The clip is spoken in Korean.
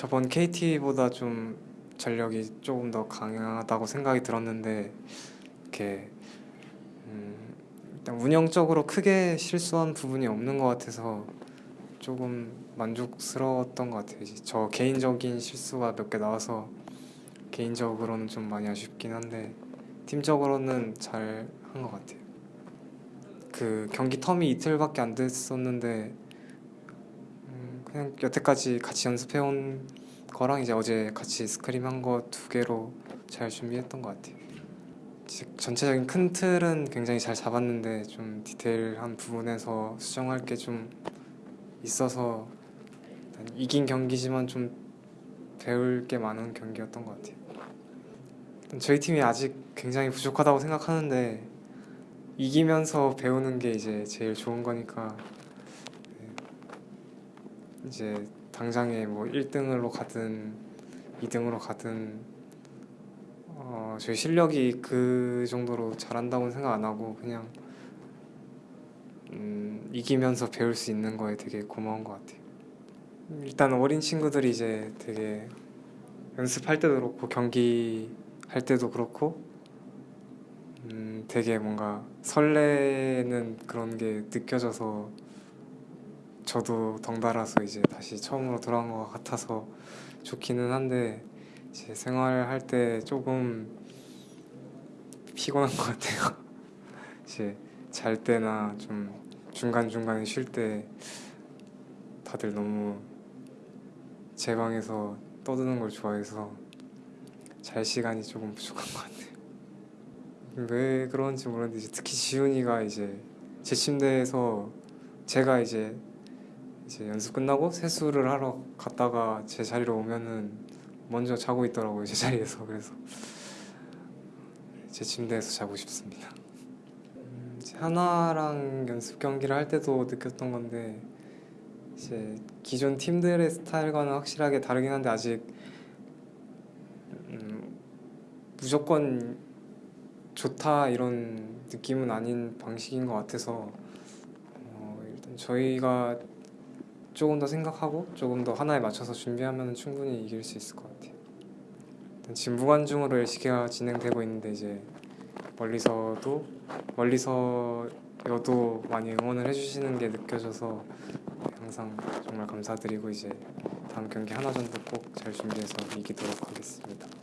저번 KT보다 좀 전력이 조금 더 강하다고 생각이 들었는데 이렇게 음, 일단 운영적으로 크게 실수한 부분이 없는 것 같아서 조금 만족스러웠던 것 같아요. 저 개인적인 실수가 몇 개 나와서 개인적으로는 좀 많이 아쉽긴 한데 팀적으로는 잘 한 것 같아요. 그 경기 텀이 이틀밖에 안 됐었는데 음, 그냥 여태까지 같이 연습해온 거랑 이제 어제 같이 스크림 한 거 두 개로 잘 준비했던 것 같아요. 즉, 전체적인 큰 틀은 굉장히 잘 잡았는데 좀 디테일한 부분에서 수정할 게 좀 있어서 이긴 경기지만 좀 배울 게 많은 경기였던 것 같아요. 저희 팀이 아직 굉장히 부족하다고 생각하는데 이기면서 배우는 게 이제 제일 좋은 거니까 네. 이제 당장에 뭐 1등으로 가든 2등으로 가든 어, 저희 실력이 그 정도로 잘한다고는 생각 안 하고 그냥 음, 이기면서 배울 수 있는 거에 되게 고마운 것 같아요. 일단 어린 친구들이 이제 되게 연습할 때도 그렇고 경기 할 때도 그렇고 음, 되게 뭔가 설레는 그런 게 느껴져서 저도 덩달아서 이제 다시 처음으로 돌아온 것 같아서 좋기는 한데 이제 생활할 때 조금 피곤한 것 같아요. 이제 잘 때나 좀 중간 중간에 쉴 때 다들 너무 제 방에서 떠드는 걸 좋아해서 잘 시간이 조금 부족한 것 같아요. 왜 그런지 모르겠는데 이제 특히 지훈이가 이제 제 침대에서 제가 이제 이제 연습 끝나고 세수를 하러 갔다가 제 자리로 오면은 먼저 자고 있더라고요 제 자리에서 그래서 제 침대에서 자고 싶습니다. 음, 하나랑 연습 경기를 할 때도 느꼈던 건데 이제 기존 팀들의 스타일과는 확실하게 다르긴 한데 아직 음, 무조건 좋다 이런 느낌은 아닌 방식인 것 같아서 어, 일단 저희가 조금 더 생각하고 조금 더 하나에 맞춰서 준비하면 충분히 이길 수 있을 것 같아요. 지금 무관중으로 LCK가 진행되고 있는데 이제 멀리서도 멀리서여도 많이 응원을 해주시는 게 느껴져서 항상 정말 감사드리고 이제 다음 경기 하나전도 꼭 잘 준비해서 이기도록 하겠습니다.